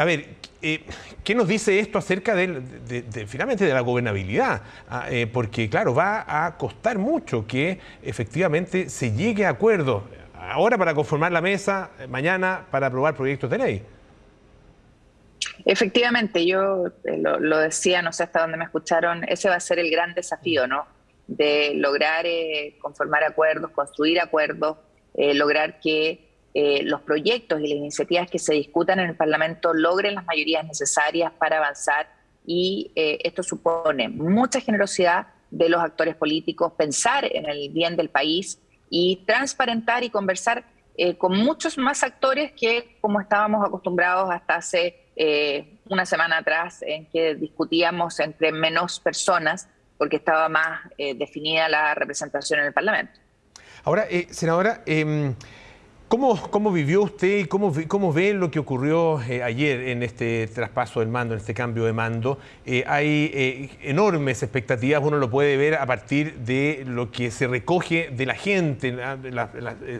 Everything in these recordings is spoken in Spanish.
a ver, eh, ¿qué nos dice esto acerca de, finalmente de la gobernabilidad? Ah, eh, porque, claro, va a costar mucho que efectivamente se llegue a acuerdo. Ahora para conformar la mesa, mañana para aprobar proyectos de ley. Efectivamente, yo eh, lo, decía, no sé hasta dónde me escucharon, ese va a ser el gran desafío, ¿no? De lograr conformar acuerdos, construir acuerdos, lograr que eh, los proyectos y las iniciativas que se discutan en el Parlamento logren las mayorías necesarias para avanzar y eh, esto supone mucha generosidad de los actores políticos, pensar en el bien del país y transparentar y conversar eh, con muchos más actores que como estábamos acostumbrados hasta hace una semana atrás en que discutíamos entre menos personas porque estaba más definida la representación en el Parlamento. Ahora, senadora, em, ¿Cómo, ¿Cómo, vivió usted y cómo, cómo ve lo que ocurrió eh, ayer en este traspaso del mando, en este cambio de mando? Eh, hay eh, enormes expectativas, uno lo puede ver a partir de lo que se recoge de la gente, las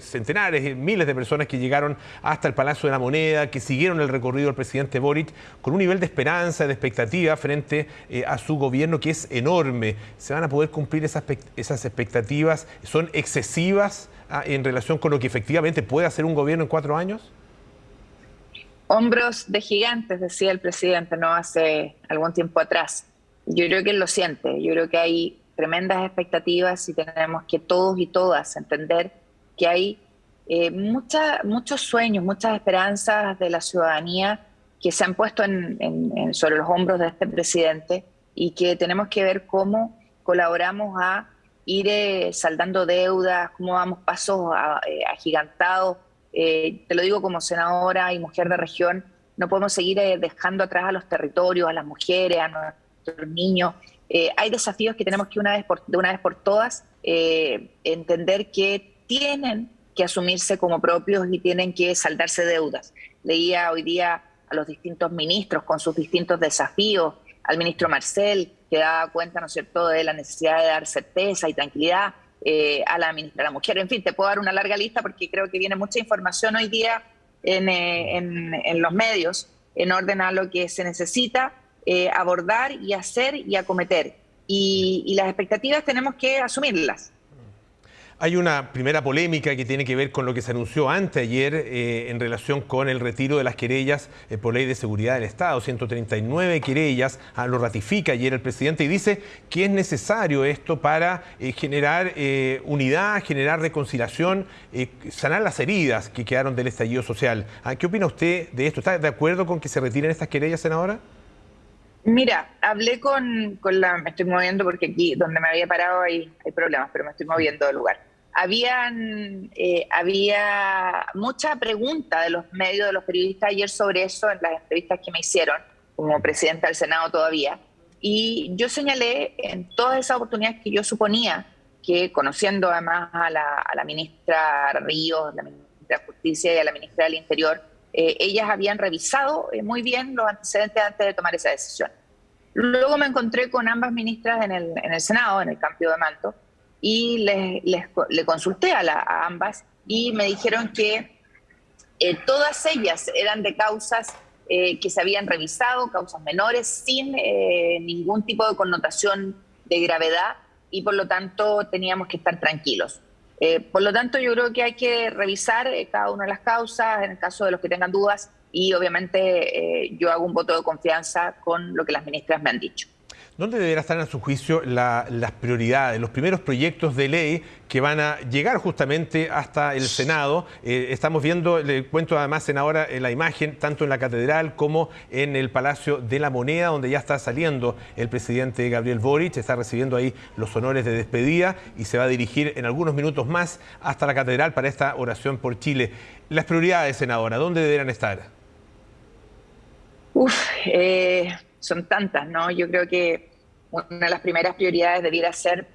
centenares, miles de personas que llegaron hasta el Palacio de la Moneda, que siguieron el recorrido del presidente Boric con un nivel de esperanza, de expectativa frente a su gobierno que es enorme. ¿Se van a poder cumplir esas, esas expectativas? ¿Son excesivas? En relación con lo que efectivamente puede hacer un gobierno en cuatro años? Hombros de gigantes, decía el presidente, no hace algún tiempo atrás. Yo creo que él lo siente, yo creo que hay tremendas expectativas y tenemos que todos y todas entender que hay eh, muchos sueños, muchas esperanzas de la ciudadanía que se han puesto sobre los hombros de este presidente y que tenemos que ver cómo colaboramos a ir eh, saldando deudas, cómo vamos pasos eh, agigantados. Eh, te lo digo como senadora y mujer de región, no podemos seguir dejando atrás a los territorios, a las mujeres, a nuestros niños. hay desafíos que tenemos que una vez por, de una vez por todas entender que tienen que asumirse como propios y tienen que saldarse deudas. Leía hoy día a los distintos ministros con sus distintos desafíos, al ministro Marcel, que da cuenta, ¿no es cierto?, de la necesidad de dar certeza y tranquilidad eh, a la ministra de la Mujer. En fin, te puedo dar una larga lista porque creo que viene mucha información hoy día en, eh, los medios en orden a lo que se necesita eh, abordar y hacer y acometer. y las expectativas tenemos que asumirlas. Hay una primera polémica que tiene que ver con lo que se anunció anteayer eh, en relación con el retiro de las querellas eh, por ley de seguridad del Estado. 139 querellas, ah, lo ratifica ayer el presidente y dice que es necesario esto para eh, generar unidad, generar reconciliación, sanar las heridas que quedaron del estallido social. Ah, ¿Qué opina usted de esto? ¿Está de acuerdo con que se retiren estas querellas, senadora? Mira, hablé con, la... Me estoy moviendo porque aquí donde me había parado hay, hay problemas, pero me estoy moviendo de lugar habían, eh, había mucha pregunta de los medios, de los periodistas ayer sobre eso en las entrevistas que me hicieron, como presidenta del Senado todavía. Y yo señalé en todas esas oportunidades que yo suponía que, conociendo además a la, a la ministra Ríos, la ministra de Justicia y a la ministra del Interior, eh, ellas habían revisado eh, muy bien los antecedentes antes de tomar esa decisión. Luego me encontré con ambas ministras en el, en el Senado, en el cambio de manto, y les, le consulté a, ambas y me dijeron que eh, todas ellas eran de causas eh, que se habían revisado, causas menores, sin eh, ningún tipo de connotación de gravedad y por lo tanto teníamos que estar tranquilos. por lo tanto, yo creo que hay que revisar cada una de las causas en el caso de los que tengan dudas y obviamente yo hago un voto de confianza con lo que las ministras me han dicho. ¿Dónde deberá estar, a su juicio, las prioridades, los primeros proyectos de ley que van a llegar justamente hasta el Senado? Eh, estamos viendo, le cuento además, senadora, en la imagen, tanto en la Catedral como en el Palacio de la Moneda, donde ya está saliendo el presidente Gabriel Boric, está recibiendo ahí los honores de despedida y se va a dirigir en algunos minutos más hasta la Catedral para esta oración por Chile. Las prioridades, senadora, ¿dónde deberán estar? Uf, eh, son tantas, ¿no? Yo creo que una de las primeras prioridades debiera ser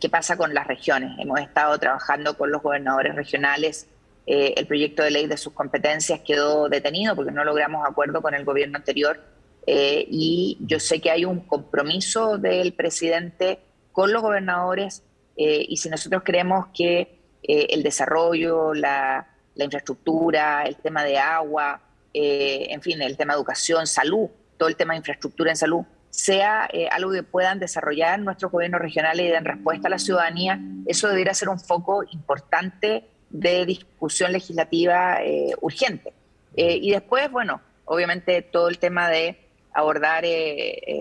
qué pasa con las regiones. Hemos estado trabajando con los gobernadores regionales. Eh, el proyecto de ley de sus competencias quedó detenido porque no logramos acuerdo con el gobierno anterior. Eh, y yo sé que hay un compromiso del presidente con los gobernadores eh, y si nosotros creemos que el desarrollo, la, la, infraestructura, el tema de agua, en fin, el tema de educación, salud, todo el tema de infraestructura en salud, sea algo que puedan desarrollar nuestros gobiernos regionales y den respuesta a la ciudadanía, eso debería ser un foco importante de discusión legislativa urgente. y después, bueno, obviamente todo el tema de abordar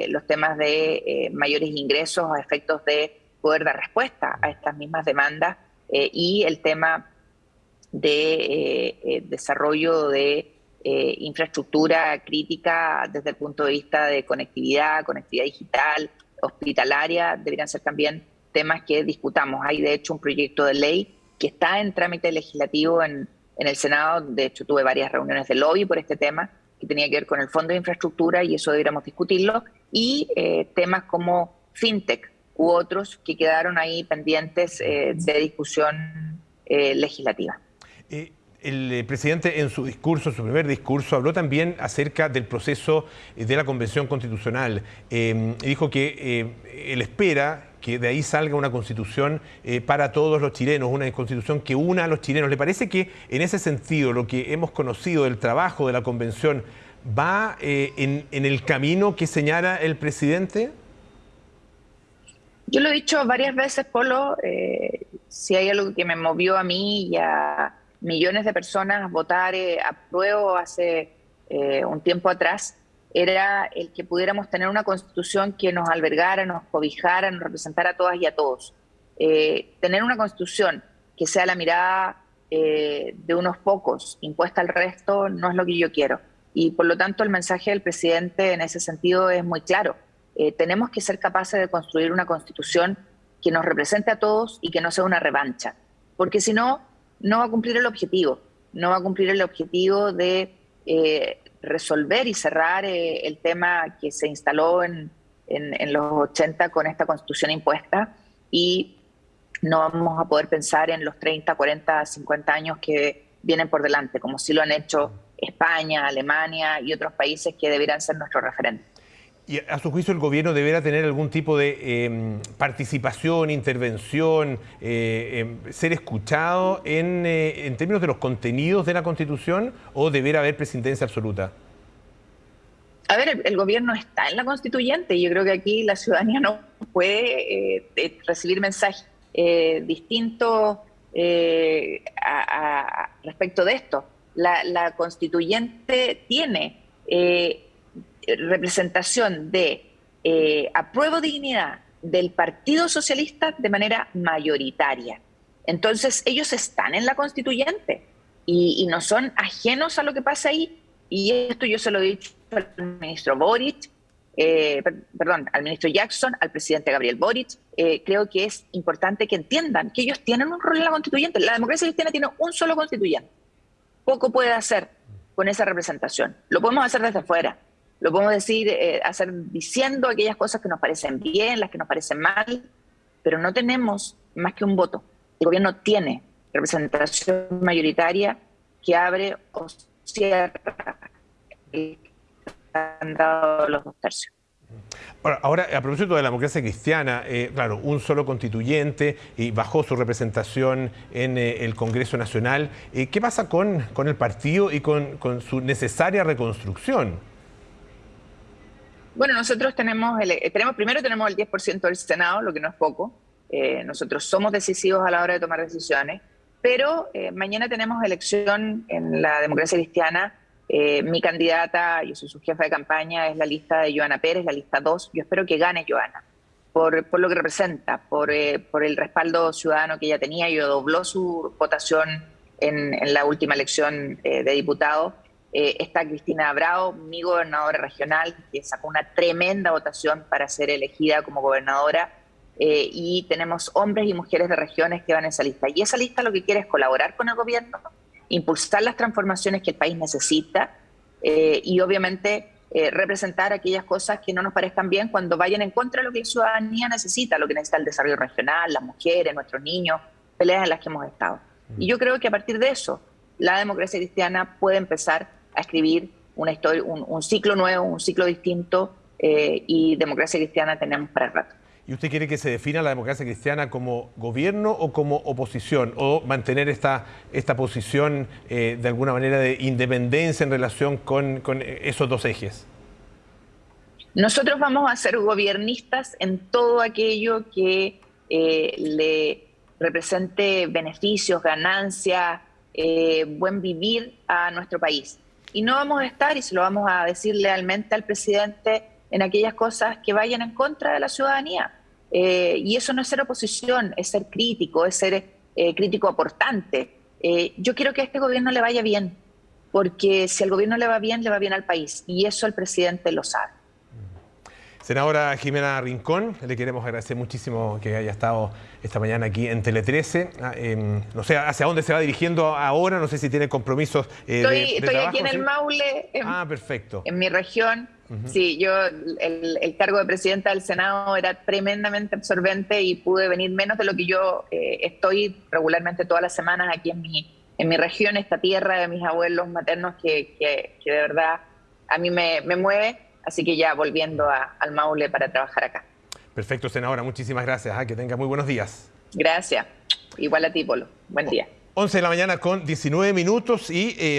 los temas de mayores ingresos a efectos de poder dar respuesta a estas mismas demandas y el tema de eh, eh, desarrollo de eh, infraestructura crítica desde el punto de vista de conectividad, conectividad digital, hospitalaria, deberían ser también temas que discutamos. Hay de hecho un proyecto de ley que está en trámite legislativo en, en el Senado, de hecho tuve varias reuniones de lobby por este tema, que tenía que ver con el Fondo de Infraestructura y eso deberíamos discutirlo, y temas como FinTech u otros que quedaron ahí pendientes de discusión legislativa. Eh, el eh, presidente en su discurso, su primer discurso, habló también acerca del proceso eh, de la Convención Constitucional. dijo que él espera que de ahí salga una constitución para todos los chilenos, una constitución que una a los chilenos. ¿Le parece que en ese sentido lo que hemos conocido del trabajo de la convención va en, en, el camino que señala el presidente? Yo lo he dicho varias veces, Polo, si hay algo que me movió a mí y a millones de personas votar eh, a prueba hace eh, un tiempo atrás era el que pudiéramos tener una constitución que nos albergara, nos cobijara, nos representara a todas y a todos. Eh, tener una constitución que sea la mirada de unos pocos impuesta al resto no es lo que yo quiero. Y por lo tanto el mensaje del presidente en ese sentido es muy claro. tenemos que ser capaces de construir una constitución que nos represente a todos y que no sea una revancha. Porque si no, no va a cumplir el objetivo, no va a cumplir el objetivo de eh, resolver y cerrar eh, el tema que se instaló en, los 80 con esta constitución impuesta y no vamos a poder pensar en los 30, 40, 50 años que vienen por delante, como sí lo han hecho España, Alemania y otros países que deberían ser nuestro referente. ¿Y a su juicio el gobierno deberá tener algún tipo de em, participación, intervención, eh, em, ser escuchado eh, en, términos de los contenidos de la Constitución o deberá haber presidencia absoluta? A ver, el, gobierno está en la constituyente y yo creo que aquí la ciudadanía no puede eh, recibir mensajes distintos respecto de esto. La, la constituyente tiene representación de eh, apruebo dignidad del Partido Socialista de manera mayoritaria. Entonces, ellos están en la constituyente y, no son ajenos a lo que pasa ahí. Y esto yo se lo he dicho al ministro Boric, eh, perdón, al ministro Jackson, al presidente Gabriel Boric. Eh, creo que es importante que entiendan que ellos tienen un rol en la constituyente. La democracia cristiana tiene un solo constituyente. Poco puede hacer con esa representación. Lo podemos hacer desde fuera lo podemos decir, eh, hacer diciendo aquellas cosas que nos parecen bien, las que nos parecen mal, pero no tenemos más que un voto. El gobierno tiene representación mayoritaria que abre o cierra el dado los dos tercios. Ahora, a propósito de la democracia cristiana, eh, claro, un solo constituyente y bajó su representación en eh, el Congreso Nacional. ¿Qué pasa con, con el partido y con, con su necesaria reconstrucción? Bueno, nosotros tenemos, el, eh, tenemos primero tenemos el 10% del Senado, lo que no es poco. Eh, nosotros somos decisivos a la hora de tomar decisiones, pero eh, mañana tenemos elección en la democracia cristiana. mi candidata, yo soy su jefa de campaña, es la lista de Joana Pérez, la lista 2. Yo espero que gane Joana, por, lo que representa, por, por el respaldo ciudadano que ella tenía. Yo dobló su votación en, en la última elección de diputado eh, está Cristina Bravo, mi gobernadora regional, que sacó una tremenda votación para ser elegida como gobernadora. Eh, y tenemos hombres y mujeres de regiones que van en esa lista. Y esa lista lo que quiere es colaborar con el gobierno, impulsar las transformaciones que el país necesita eh, y obviamente representar aquellas cosas que no nos parezcan bien cuando vayan en contra de lo que la ciudadanía necesita, lo que necesita el desarrollo regional, las mujeres, nuestros niños, peleas en las que hemos estado. Y yo creo que a partir de eso, la democracia cristiana puede empezar a escribir una historia, un, ciclo nuevo, un ciclo distinto eh, y democracia cristiana tenemos para el rato. ¿Y usted quiere que se defina la democracia cristiana como gobierno o como oposición? ¿O mantener esta, esta posición eh, de alguna manera de independencia en relación con, con esos dos ejes? Nosotros vamos a ser gobiernistas en todo aquello que eh, le represente beneficios, ganancias, eh, buen vivir a nuestro país. Y no vamos a estar, y se lo vamos a decir lealmente al presidente, en aquellas cosas que vayan en contra de la ciudadanía. Eh, y eso no es ser oposición, es ser crítico, es ser eh, crítico aportante. Eh, yo quiero que a este gobierno le vaya bien, porque si al gobierno le va bien, le va bien al país. Y eso el presidente lo sabe. Senadora Jimena Rincón, le queremos agradecer muchísimo que haya estado esta mañana aquí en Tele 13. Ah, em, no sé hacia dónde se va dirigiendo ahora, no sé si tiene compromisos. estoy, estoy aquí en el Maule, ah, perfecto. en mi región. Sí, yo el, cargo de presidenta del Senado era tremendamente absorbente y pude venir menos de lo que yo eh, estoy regularmente todas las semanas aquí en mi, en mi región, esta tierra de mis abuelos maternos que, que, de verdad a mí me, me, mueve. Así que ya volviendo al Maule para trabajar acá. Perfecto, senadora. Muchísimas gracias. ¿ah? Que tenga muy buenos días. Gracias. Igual a ti, Polo. Buen día. 11 de la mañana con 19 minutos y... Eh,